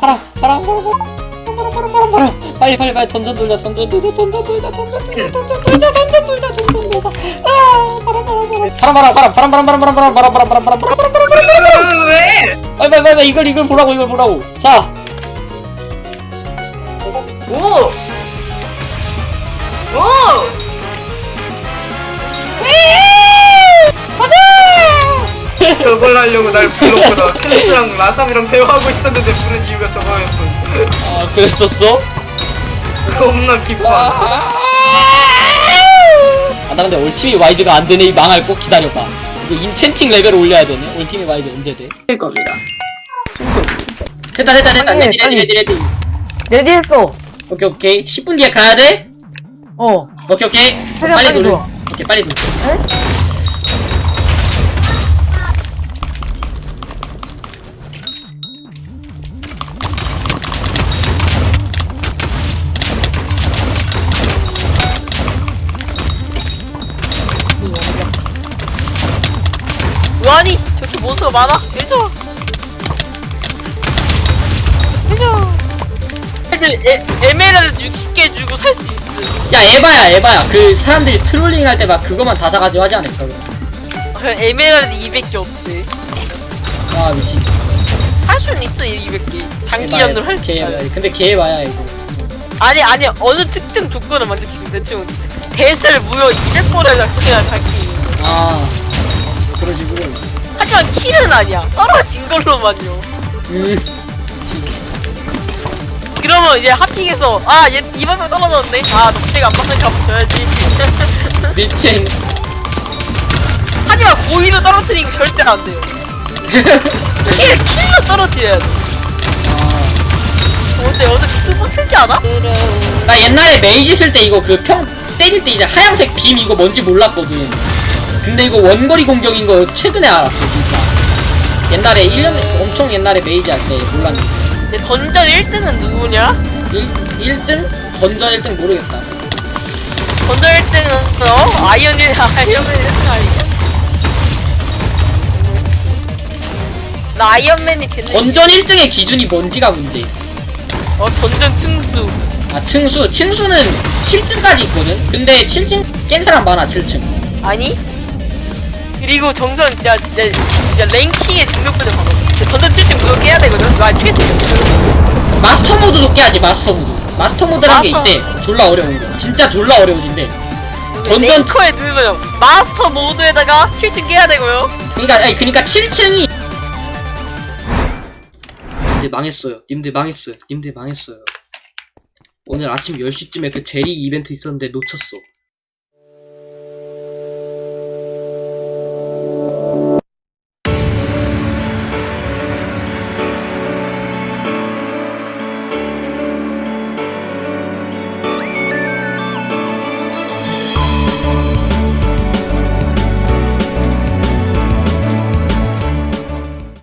파랑 파랑 파랑 빨리 빨리 빨리 던전 돌자 던전 돌자 던전 돌자 던전 돌자 던전 돌자 던전 돌자 던전 돌자 아 파랑 파랑 파랑 파랑 파랑 파랑 파랑 파랑 파랑 파랑 파랑 파랑 파랑 파랑 파랑 파랑 왜? 빨리 빨리 빨리 이걸 이걸 보라고 이걸 보라고 자 오! 오! 하려고 날 불렀구나. 캔스랑 라삼이랑 대화하고 있었는데 부른 이유가 저거였군. 아 그랬었어? 겁나 기뻐. 아, 나 근데 ultimate wise가 안 되네. 이 망할 꼭 기다려봐. 이거 enchanting 레벨 올려야 되네. ultimate wise 언제 돼? 될 겁니다. 됐다, 됐다, 됐다. 빨리, ready, 레디, 빨리. ready, ready. ready했어. 오케이, 오케이. 10분 뒤에 가야 돼? 어. 오케이, 오케이. 최대한 빨리 빨리 돌. 들어와. 오케이, 빨리 돌. 에? 아니 저렇게 몬스터가 많아? 해줘 해줘 애들 에, 에메랄드 60개 주고 살 수 있어 야, 에바야, 에바야. 그 사람들이 trolling 할 때 막 그거만 다 사가지고 하지 않을까, 그럼. 그냥 에메랄드 200개 없대 아, 미친. 할 수는 있어 200개 장기전으로 할 수 있어 개에바야. 근데 개에바야, 이거. 아니 아니 어느 특정 조건을 만족시키는 대충 death를 무려 200번을 그냥 자기 아, 그런 식으로. 하지만 kill은 아니야 떨어진 걸로만요 음, 그러면 이제 하픽에서 아 얘 이번 명 떨어졌네 아 녹색 안 맞으니까 한번 줘야지 미친. 하지만 고의로 떨어뜨리는 거 절대 안 돼요 kill, kill로 떨어뜨려야 돼 아. 어때 어제 비트 빡세지 않아? 나 옛날에 mage 쓸 때 이거 그 평 때릴 때 이제 하얀색 빔 이거 뭔지 몰랐거든. 근데 이거 원거리 공격인 거 최근에 알았어 진짜. 옛날에 1년 엄청 옛날에 mage 할 때 몰랐는데. 근데 던전 1등은 누구냐? 1, 1등? 던전 1등 모르겠다. 던전 1등은 어? 아이언이 아이언맨 1등 아니야? 나 아이언맨이 됐네 던전 1등의 기준이 뭔지가 문제. 어 던전 층수 아 층수. 층수는 7층까지 있거든. 근데 7층 깬 사람 많아 7층. 아니? 그리고 정선 진짜 진짜 진짜 랭킹의 등록부를 봐봐. 던전 7층 무조건 깨야 되거든? 나 퀘스트 마스터 모드도 깨야지 마스터 모드. 마스터 모드란 게 마스터- 있대. 졸라 어려운 거. 진짜 졸라 어려워진대. dungeon ranker에 들으면 마스터 모드에다가 7층 깨야 되고요. 그니까 아니 그니까 7층이 님들 망했어요. 님들 망했어요. 님들 망했어요. 오늘 아침 10시쯤에 그 제리 이벤트 있었는데 놓쳤어